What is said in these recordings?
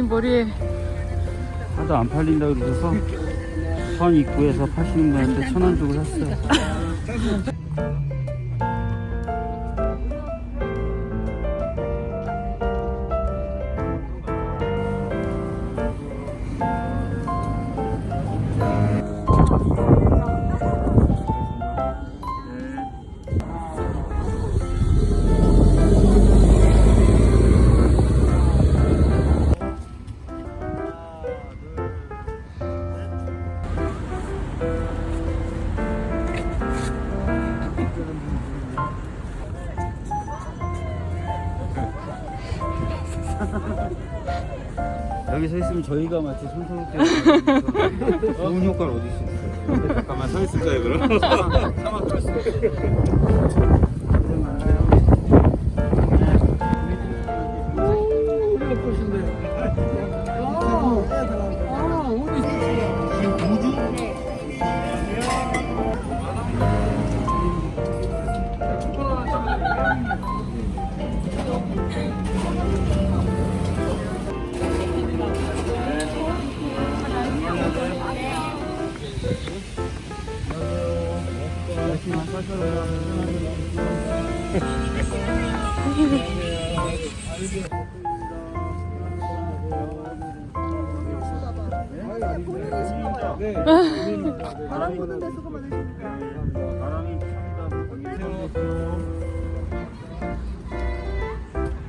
음, 머리에 하도 안 팔린다 그러셔서 선 입구에서 파시는 분한테 천 원 주고 샀어요. 여기 서 있으면 저희가 마치 손석희 좋은 효과는 어디 있어요? 잠깐만 서 있을까요 그럼?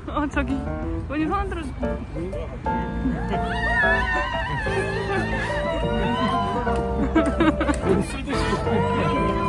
어 저기 언니 손! 박준희! 행복하세요. 파이팅 하나,